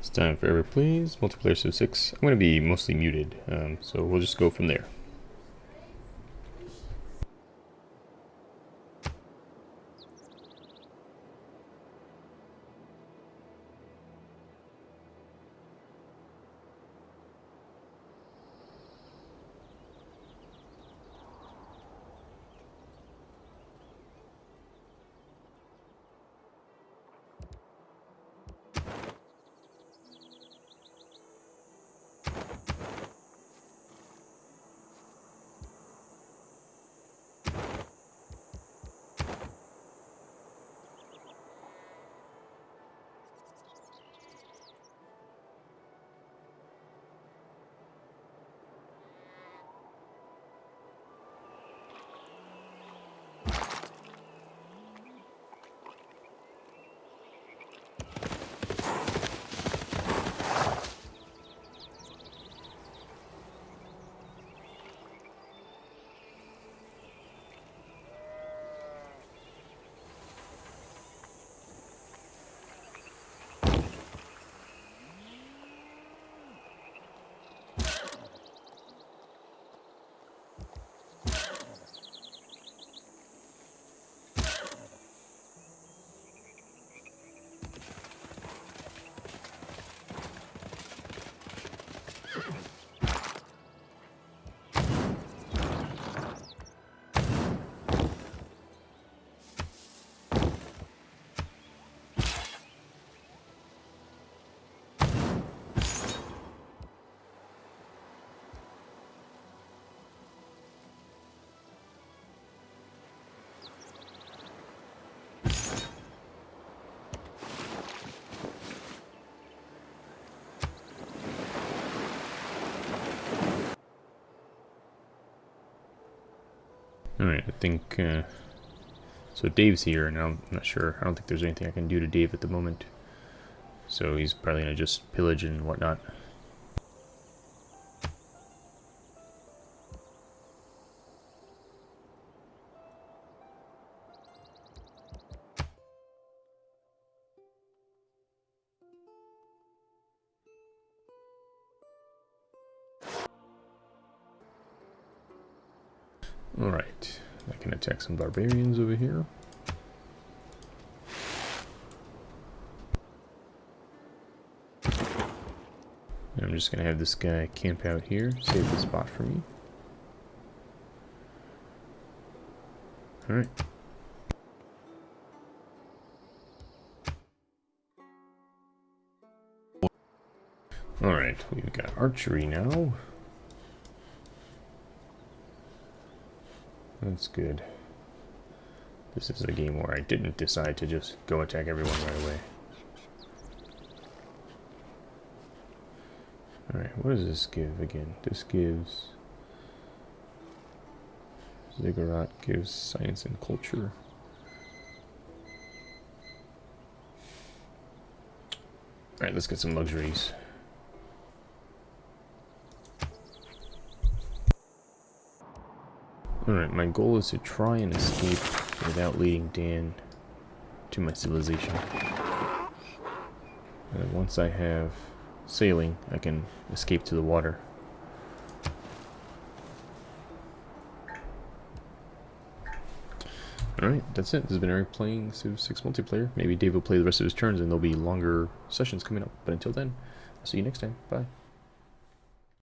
It's time for Ever Please, multiplayer Civ 6. I'm going to be mostly muted, um, so we'll just go from there. Alright, I think, uh, so Dave's here, and I'm not sure, I don't think there's anything I can do to Dave at the moment. So he's probably going to just pillage and whatnot. Alright, I can attack some barbarians over here. And I'm just going to have this guy camp out here, save the spot for me. Alright. Alright, we've got archery now. That's good. This is a game where I didn't decide to just go attack everyone right away. Alright, what does this give again? This gives... Ziggurat gives science and culture. Alright, let's get some luxuries. Alright, my goal is to try and escape without leading Dan to my civilization. And once I have sailing, I can escape to the water. Alright, that's it. This has been Eric playing Civ 6 multiplayer. Maybe Dave will play the rest of his turns and there'll be longer sessions coming up. But until then, I'll see you next time. Bye.